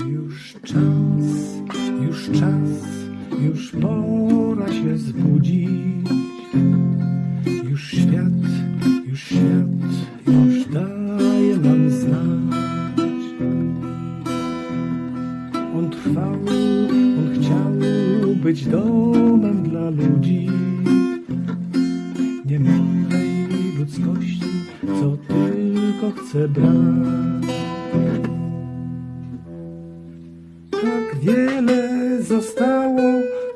Już czas, już czas, już pora się zbudzić. Już świat, już świat, już daje nam znać. On trwał, on chciał być domem dla ludzi. Nie małej ludzkości, co tylko chce brać. Wiele zostało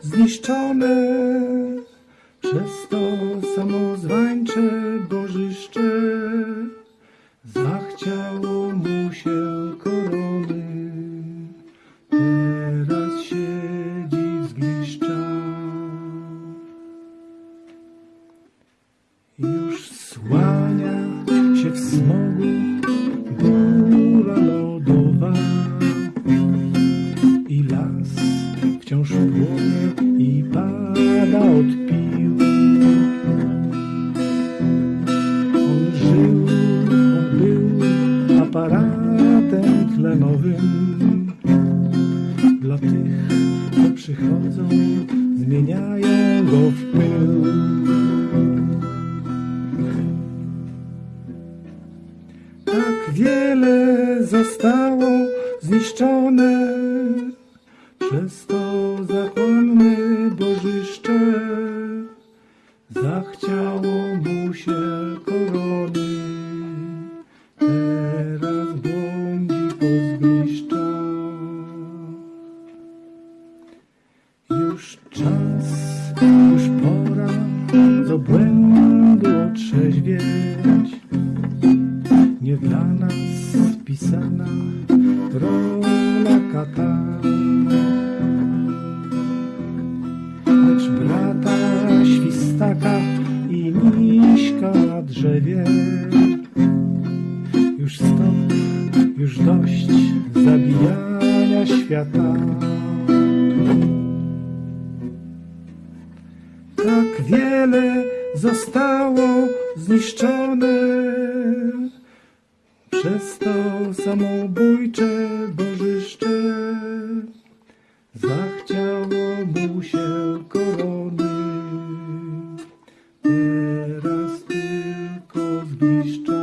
zniszczone przez to samozwańcze bożyszcze. Zachciało mu się korony, teraz siedzi w zgliszczach. Już słania się w smogu wciąż płonie i pada od pił. On żył, on był aparatem tlenowym dla tych, co przychodzą, zmieniają go w pył. Tak wiele zostało zniszczone przez to zachłanne bożyszcze. Zachciało mu się korony, teraz błądzi po zgliszczach. Już czas, już pora z obłędu otrzeźwieć. Nie dla nas pisana rola kata, lecz brata świstaka i miśka na drzewie. Już stop, już dość zabijania świata. Tak wiele zostało zniszczone Przestał samobójcze bożyszcze Zachciało mu się korony. Teraz tylko zgliszcze